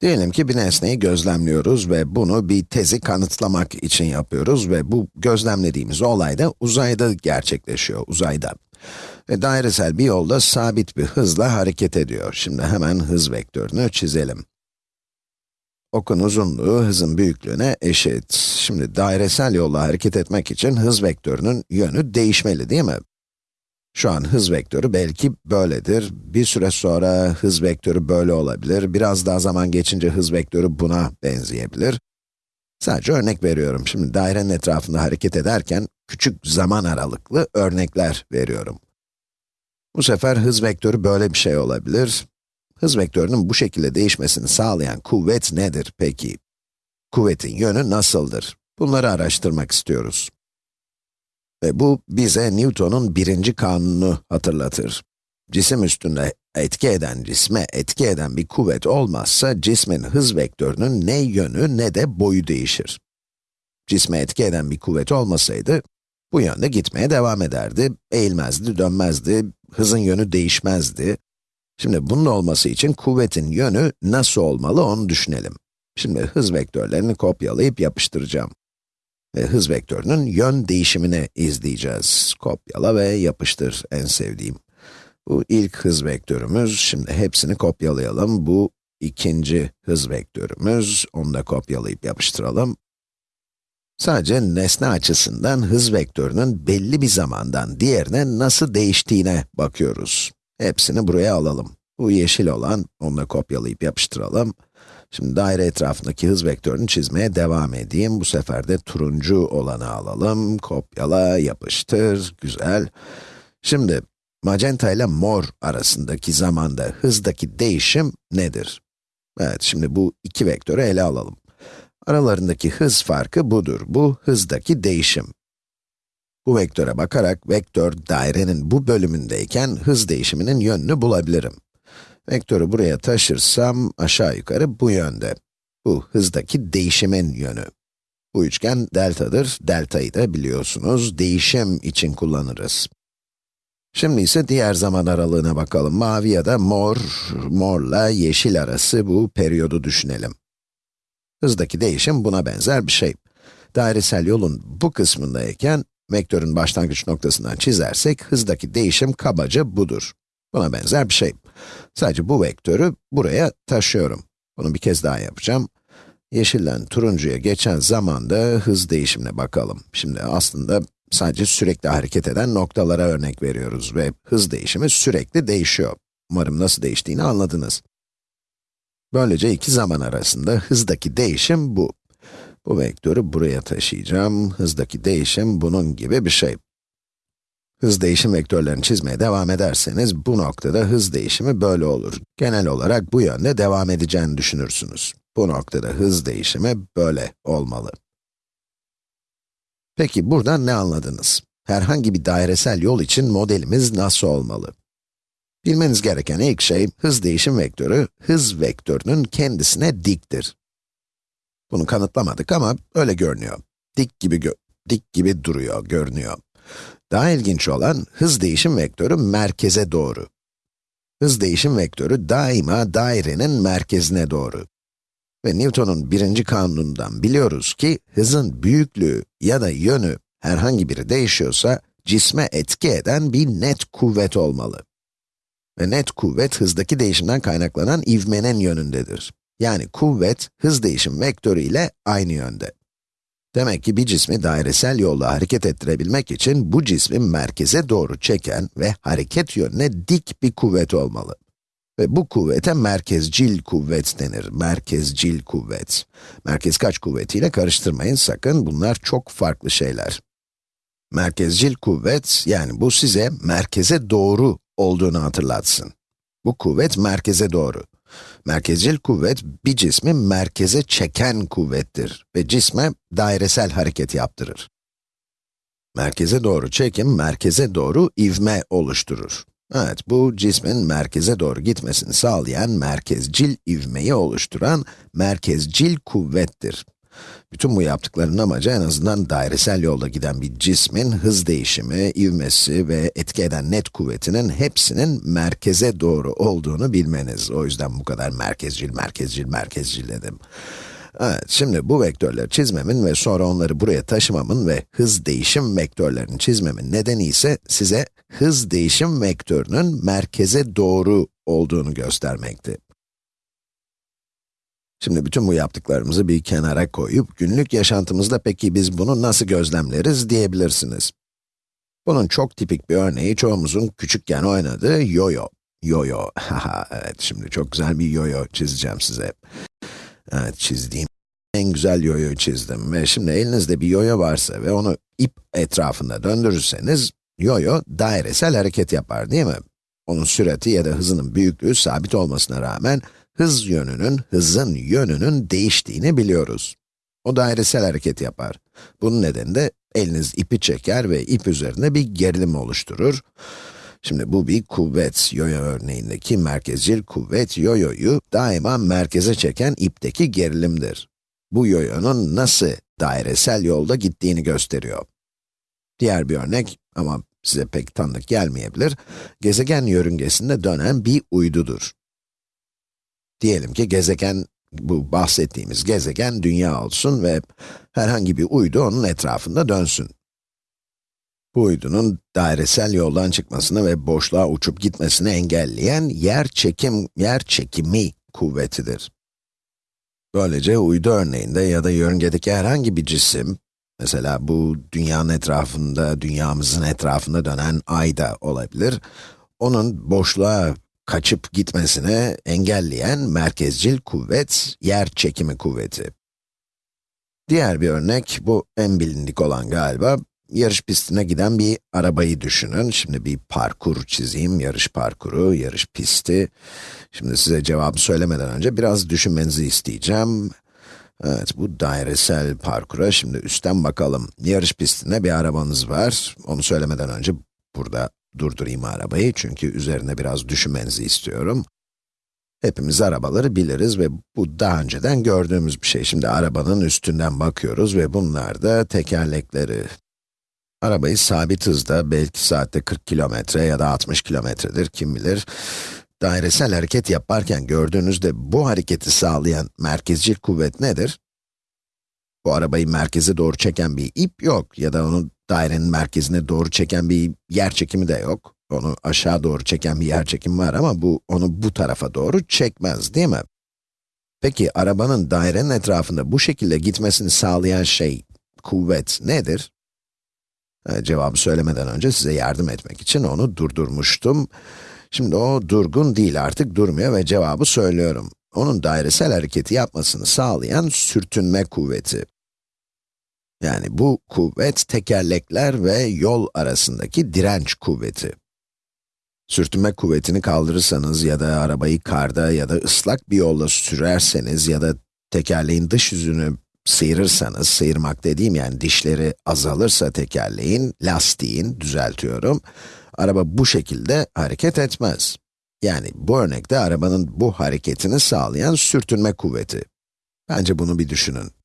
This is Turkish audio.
Diyelim ki bir nesneyi gözlemliyoruz ve bunu bir tezi kanıtlamak için yapıyoruz ve bu gözlemlediğimiz olay da uzayda gerçekleşiyor, uzayda. Ve dairesel bir yolda sabit bir hızla hareket ediyor. Şimdi hemen hız vektörünü çizelim. Okun uzunluğu hızın büyüklüğüne eşit. Şimdi dairesel yolla hareket etmek için hız vektörünün yönü değişmeli değil mi? Şu an hız vektörü belki böyledir. Bir süre sonra hız vektörü böyle olabilir. Biraz daha zaman geçince hız vektörü buna benzeyebilir. Sadece örnek veriyorum. Şimdi dairenin etrafında hareket ederken küçük zaman aralıklı örnekler veriyorum. Bu sefer hız vektörü böyle bir şey olabilir. Hız vektörünün bu şekilde değişmesini sağlayan kuvvet nedir peki? Kuvvetin yönü nasıldır? Bunları araştırmak istiyoruz. Ve bu bize Newton'un birinci kanunu hatırlatır. Cisim üstünde etki eden cisme etki eden bir kuvvet olmazsa cismin hız vektörünün ne yönü ne de boyu değişir. Cisme etki eden bir kuvvet olmasaydı, bu yönde gitmeye devam ederdi, eğilmezdi, dönmezdi, hızın yönü değişmezdi. Şimdi bunun olması için kuvvetin yönü nasıl olmalı onu düşünelim. Şimdi hız vektörlerini kopyalayıp yapıştıracağım. Hız vektörünün yön değişimini izleyeceğiz. Kopyala ve yapıştır en sevdiğim. Bu ilk hız vektörümüz, şimdi hepsini kopyalayalım. Bu ikinci hız vektörümüz, onu da kopyalayıp yapıştıralım. Sadece nesne açısından hız vektörünün belli bir zamandan diğerine nasıl değiştiğine bakıyoruz. Hepsini buraya alalım. Bu yeşil olan, onu da kopyalayıp yapıştıralım. Şimdi daire etrafındaki hız vektörünü çizmeye devam edeyim. Bu sefer de turuncu olanı alalım. Kopyala, yapıştır, güzel. Şimdi, magenta ile mor arasındaki zamanda hızdaki değişim nedir? Evet, şimdi bu iki vektörü ele alalım. Aralarındaki hız farkı budur. Bu hızdaki değişim. Bu vektöre bakarak vektör dairenin bu bölümündeyken hız değişiminin yönünü bulabilirim. Vektörü buraya taşırsam aşağı yukarı bu yönde. Bu hızdaki değişimin yönü. Bu üçgen deltadır. Delta'yı da biliyorsunuz değişim için kullanırız. Şimdi ise diğer zaman aralığına bakalım. Mavi ya da mor, morla yeşil arası bu periyodu düşünelim. Hızdaki değişim buna benzer bir şey. Dairesel yolun bu kısmındayken, vektörün başlangıç noktasından çizersek, hızdaki değişim kabaca budur. Buna benzer bir şey. Sadece bu vektörü buraya taşıyorum. Bunu bir kez daha yapacağım. Yeşilden turuncuya geçen zamanda hız değişimine bakalım. Şimdi aslında sadece sürekli hareket eden noktalara örnek veriyoruz ve hız değişimi sürekli değişiyor. Umarım nasıl değiştiğini anladınız. Böylece iki zaman arasında hızdaki değişim bu. Bu vektörü buraya taşıyacağım. Hızdaki değişim bunun gibi bir şey. Hız değişim vektörlerini çizmeye devam ederseniz, bu noktada hız değişimi böyle olur. Genel olarak bu yönde devam edeceğini düşünürsünüz. Bu noktada hız değişimi böyle olmalı. Peki buradan ne anladınız? Herhangi bir dairesel yol için modelimiz nasıl olmalı? Bilmeniz gereken ilk şey, hız değişim vektörü, hız vektörünün kendisine diktir. Bunu kanıtlamadık ama öyle görünüyor. Dik gibi dik gibi duruyor, görünüyor. Daha ilginç olan, hız değişim vektörü merkeze doğru. Hız değişim vektörü daima dairenin merkezine doğru. Ve Newton'un birinci kanunundan biliyoruz ki, hızın büyüklüğü ya da yönü herhangi biri değişiyorsa, cisme etki eden bir net kuvvet olmalı. Ve net kuvvet, hızdaki değişimden kaynaklanan ivmenin yönündedir. Yani kuvvet, hız değişim vektörü ile aynı yönde. Demek ki bir cismi dairesel yolla hareket ettirebilmek için bu cismi merkeze doğru çeken ve hareket yönüne dik bir kuvvet olmalı. Ve bu kuvvete merkezcil kuvvet denir. Merkezcil kuvvet. Merkez kaç kuvvetiyle karıştırmayın sakın, bunlar çok farklı şeyler. Merkezcil kuvvet, yani bu size merkeze doğru olduğunu hatırlatsın. Bu kuvvet merkeze doğru. Merkezcil kuvvet, bir cismi merkeze çeken kuvvettir ve cisme dairesel hareket yaptırır. Merkeze doğru çekim, merkeze doğru ivme oluşturur. Evet, bu cismin merkeze doğru gitmesini sağlayan merkezcil ivmeyi oluşturan merkezcil kuvvettir. Bütün bu yaptıklarının amacı en azından dairesel yolda giden bir cismin hız değişimi, ivmesi ve etki eden net kuvvetinin hepsinin merkeze doğru olduğunu bilmeniz. O yüzden bu kadar merkezcil, merkezcil, merkezcil dedim. Evet, şimdi bu vektörleri çizmemin ve sonra onları buraya taşımamın ve hız değişim vektörlerini çizmemin nedeni ise size hız değişim vektörünün merkeze doğru olduğunu göstermekti. Şimdi bütün bu yaptıklarımızı bir kenara koyup, günlük yaşantımızda peki biz bunu nasıl gözlemleriz diyebilirsiniz. Bunun çok tipik bir örneği çoğumuzun küçükken oynadığı yoyo. Yoyo, haha evet şimdi çok güzel bir yoyo çizeceğim size. Evet çizdiğim en güzel yoyo çizdim ve şimdi elinizde bir yoyo varsa ve onu ip etrafında döndürürseniz, yoyo dairesel hareket yapar değil mi? Onun sürati ya da hızının büyüklüğü sabit olmasına rağmen, hız yönünün, hızın yönünün değiştiğini biliyoruz. O dairesel hareket yapar. Bunun nedeni de eliniz ipi çeker ve ip üzerinde bir gerilim oluşturur. Şimdi bu bir kuvvet, yoyo örneğindeki merkezcil kuvvet yoyoyu daima merkeze çeken ipteki gerilimdir. Bu yoyonun nasıl dairesel yolda gittiğini gösteriyor. Diğer bir örnek ama size pek tanıdık gelmeyebilir, gezegen yörüngesinde dönen bir uydudur. Diyelim ki gezegen, bu bahsettiğimiz gezegen dünya olsun ve herhangi bir uydu onun etrafında dönsün. Bu uydunun dairesel yoldan çıkmasını ve boşluğa uçup gitmesini engelleyen yer çekim, yer çekimi kuvvetidir. Böylece uydu örneğinde ya da yörüngedeki herhangi bir cisim, mesela bu dünyanın etrafında, dünyamızın etrafında dönen ay da olabilir, onun boşluğa kaçıp gitmesini engelleyen merkezcil kuvvet, yer çekimi kuvveti. Diğer bir örnek, bu en bilindik olan galiba, yarış pistine giden bir arabayı düşünün. Şimdi bir parkur çizeyim, yarış parkuru, yarış pisti. Şimdi size cevabı söylemeden önce biraz düşünmenizi isteyeceğim. Evet, bu dairesel parkura şimdi üstten bakalım. Yarış pistinde bir arabanız var. Onu söylemeden önce burada durdurayım arabayı çünkü üzerine biraz düşünmenizi istiyorum. Hepimiz arabaları biliriz ve bu daha önceden gördüğümüz bir şey. Şimdi arabanın üstünden bakıyoruz ve bunlar da tekerlekleri. Arabayı sabit hızda, belki saatte 40 kilometre ya da 60 kilometredir, kim bilir, dairesel hareket yaparken gördüğünüzde bu hareketi sağlayan merkezcil kuvvet nedir? Arabayı merkeze doğru çeken bir ip yok ya da onu dairenin merkezine doğru çeken bir yer çekimi de yok. Onu aşağı doğru çeken bir yer çekimi var ama bu onu bu tarafa doğru çekmez değil mi? Peki arabanın dairenin etrafında bu şekilde gitmesini sağlayan şey, kuvvet nedir? Cevabı söylemeden önce size yardım etmek için onu durdurmuştum. Şimdi o durgun değil artık durmuyor ve cevabı söylüyorum. Onun dairesel hareketi yapmasını sağlayan sürtünme kuvveti. Yani bu kuvvet tekerlekler ve yol arasındaki direnç kuvveti. Sürtünme kuvvetini kaldırırsanız ya da arabayı karda ya da ıslak bir yolla sürerseniz ya da tekerleğin dış yüzünü sıyırırsanız, sıyırmak dediğim yani dişleri azalırsa tekerleğin, lastiğin, düzeltiyorum, araba bu şekilde hareket etmez. Yani bu örnekte arabanın bu hareketini sağlayan sürtünme kuvveti. Bence bunu bir düşünün.